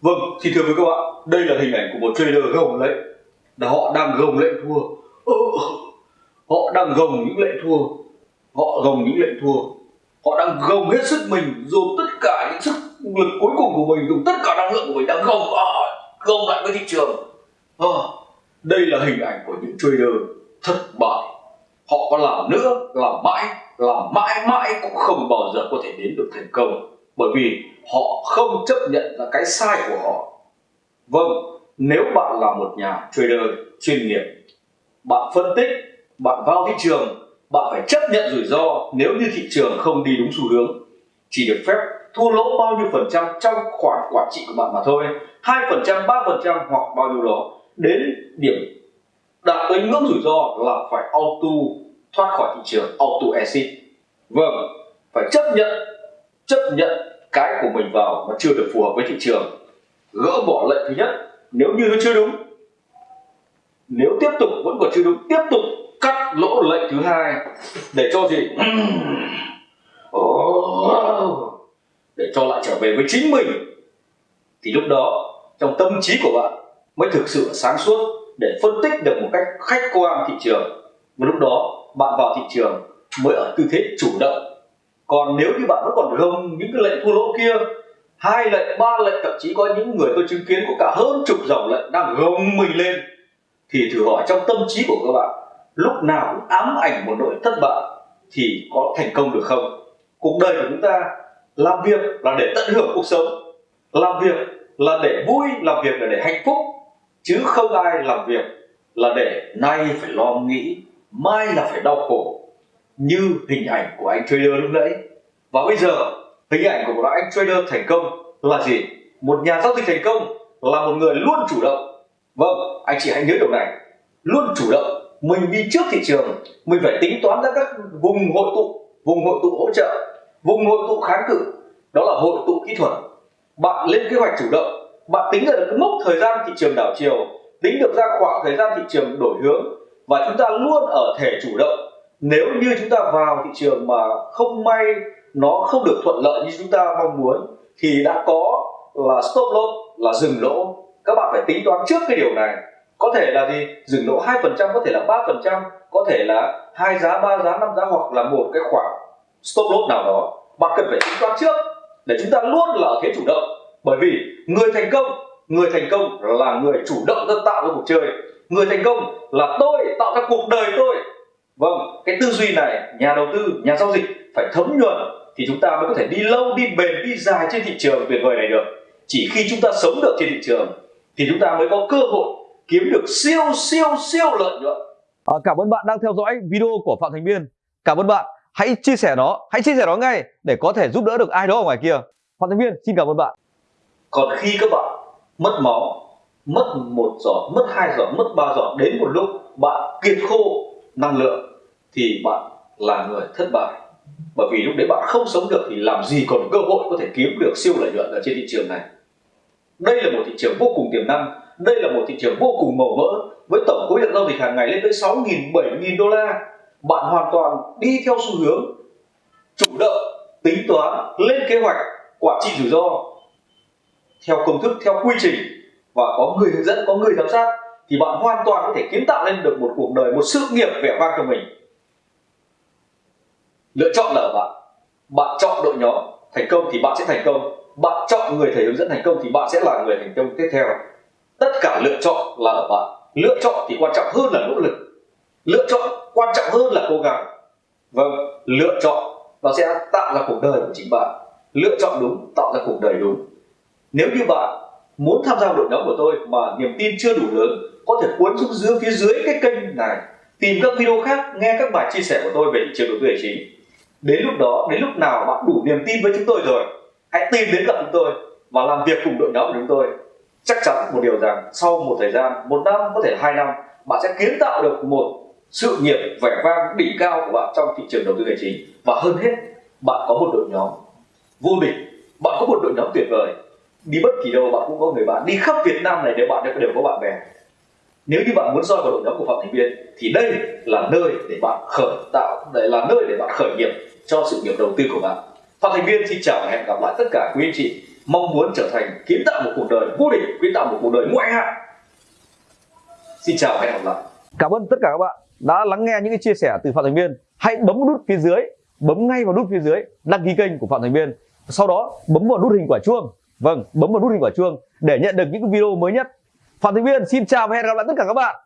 vâng thì thưa với các bạn, đây là hình ảnh của một trader gồng lệnh. Là họ đang gồng lệnh thua. Ừ, họ đang gồng những lệnh thua. Họ gồng những lệnh thua. Họ đang gồng hết sức mình, dùng tất cả những sức lực cuối cùng của mình, dùng tất cả năng lượng của mình đang gồng à, gồng lại với thị trường. À, đây là hình ảnh của những trader thất bại. Họ có làm nữa, làm mãi, làm mãi mãi cũng không bao giờ có thể đến được thành công bởi vì họ không chấp nhận là cái sai của họ. Vâng nếu bạn là một nhà trader chuyên nghiệp, bạn phân tích, bạn vào thị trường, bạn phải chấp nhận rủi ro nếu như thị trường không đi đúng xu hướng. Chỉ được phép thua lỗ bao nhiêu phần trăm trong khoản quản trị của bạn mà thôi, hai phần trăm, ba phần trăm hoặc bao nhiêu đó. Đến điểm đạt tới ngưỡng rủi ro là phải auto thoát khỏi thị trường, auto exit. Vâng phải chấp nhận chấp nhận cái của mình vào mà chưa được phù hợp với thị trường. Gỡ bỏ lệnh thứ nhất, nếu như nó chưa đúng, nếu tiếp tục vẫn còn chưa đúng, tiếp tục cắt lỗ lệnh thứ hai để cho gì? Để cho lại trở về với chính mình. Thì lúc đó, trong tâm trí của bạn mới thực sự sáng suốt để phân tích được một cách khách quan thị trường. Và lúc đó, bạn vào thị trường mới ở tư thế chủ động còn nếu như bạn vẫn còn gồng những cái lệnh thua lỗ kia, hai lệnh, ba lệnh, thậm chí có những người tôi chứng kiến có cả hơn chục dòng lệnh đang gồng mình lên, thì thử hỏi trong tâm trí của các bạn, lúc nào cũng ám ảnh một nỗi thất bại thì có thành công được không? Cuộc đời của chúng ta làm việc là để tận hưởng cuộc sống làm việc là để vui làm việc là để hạnh phúc, chứ không ai làm việc là để nay phải lo nghĩ, mai là phải đau khổ như hình ảnh của anh trader lúc nãy. Và bây giờ, hình ảnh của một anh trader thành công là gì? Một nhà giao dịch thành công là một người luôn chủ động. Vâng anh chị hãy nhớ điều này. Luôn chủ động, mình đi trước thị trường, mình phải tính toán ra các vùng hội tụ, vùng hội tụ hỗ trợ, vùng hội tụ kháng cự. Đó là hội tụ kỹ thuật. Bạn lên kế hoạch chủ động, bạn tính được cái mốc thời gian thị trường đảo chiều, tính được ra khoảng thời gian thị trường đổi hướng và chúng ta luôn ở thể chủ động nếu như chúng ta vào thị trường mà không may nó không được thuận lợi như chúng ta mong muốn, thì đã có là stop loss, là dừng lỗ. Các bạn phải tính toán trước cái điều này. Có thể là gì? Dừng lỗ hai phần trăm, có thể là ba phần trăm, có thể là hai giá, ba giá, năm giá hoặc là một cái khoảng stop loss nào đó. Bạn cần phải tính toán trước để chúng ta luôn là ở thế chủ động. Bởi vì người thành công, người thành công là người chủ động ra tạo ra cuộc chơi. Người thành công là tôi tạo ra cuộc đời tôi vâng cái tư duy này nhà đầu tư nhà giao dịch phải thấm nhuần thì chúng ta mới có thể đi lâu đi bền đi dài trên thị trường tuyệt vời này được. Chỉ khi chúng ta sống được trên thị trường thì chúng ta mới có cơ hội kiếm được siêu siêu siêu lợi nhuận. À, cảm ơn bạn đang theo dõi video của phạm thành biên. Cảm ơn bạn. Hãy chia sẻ nó hãy chia sẻ nó ngay để có thể giúp đỡ được ai đó ở ngoài kia. Phạm thành biên xin cảm ơn bạn. Còn khi các bạn mất máu mất một giọt mất hai giọt mất ba giọt đến một lúc bạn kiệt khô năng lượng thì bạn là người thất bại. Bởi vì lúc đấy bạn không sống được thì làm gì còn cơ hội có thể kiếm được siêu lợi nhuận ở trên thị trường này. Đây là một thị trường vô cùng tiềm năng đây là một thị trường vô cùng màu mỡ. Với tổng khối lượng giao dịch hàng ngày lên tới 6.000, 7.000 đô la bạn hoàn toàn đi theo xu hướng chủ động tính toán lên kế hoạch quản trị rủi ro theo công thức theo quy trình. Và có người hướng dẫn có người giám sát thì bạn hoàn toàn có thể kiến tạo lên được một cuộc đời, một sự nghiệp vẻ vang cho mình. Lựa chọn là ở bạn. Bạn chọn đội nhóm, thành công thì bạn sẽ thành công. Bạn chọn người thầy hướng dẫn thành công thì bạn sẽ là người thành công tiếp theo. Tất cả lựa chọn là ở bạn. Lựa chọn thì quan trọng hơn là nỗ lực. Lựa chọn quan trọng hơn là cố gắng. Vâng lựa chọn nó sẽ tạo ra cuộc đời của chính bạn. Lựa chọn đúng, tạo ra cuộc đời đúng. Nếu như bạn muốn tham gia đội nhóm của tôi mà niềm tin chưa đủ lớn có thể cuốn xuống dưới, phía dưới cái kênh này, tìm các video khác, nghe các bài chia sẻ của tôi về thị trường đầu tư tài chính. Đến lúc đó, đến lúc nào bạn đủ niềm tin với chúng tôi rồi, hãy tìm đến gặp chúng tôi và làm việc cùng đội nhóm của chúng tôi. Chắc chắn một điều rằng sau một thời gian, một năm, có thể hai năm, bạn sẽ kiến tạo được một sự nghiệp vẻ vang đỉnh cao của bạn trong thị trường đầu tư tài chính. Và hơn hết, bạn có một đội nhóm vô địch. Bạn có một đội nhóm tuyệt vời. Đi bất kỳ đâu, bạn cũng có người bạn. Đi khắp Việt Nam này, đều bạn đều có bạn bè nếu như bạn muốn soi vào đội nhóm của Phạm Thành Viên, thì đây là nơi để bạn khởi tạo đây là nơi để bạn khởi nghiệp cho sự nghiệp đầu tư của bạn. Phạm Thành Viên xin chào và hẹn gặp lại tất cả quý anh chị. Mong muốn trở thành kiến tạo một cuộc đời vô địch kiến tạo một cuộc đời ngoại hạng. Xin chào và hẹn gặp lại. Cảm ơn tất cả các bạn đã lắng nghe những cái chia sẻ từ phạm thành viên. Hãy bấm nút phía dưới bấm ngay vào nút phía dưới đăng ký kênh của phạm thành viên. Sau đó bấm vào nút hình quả chuông. Vâng bấm vào nút hình quả chuông để nhận được những video mới nhất phạm thành viên xin chào và hẹn gặp lại tất cả các bạn.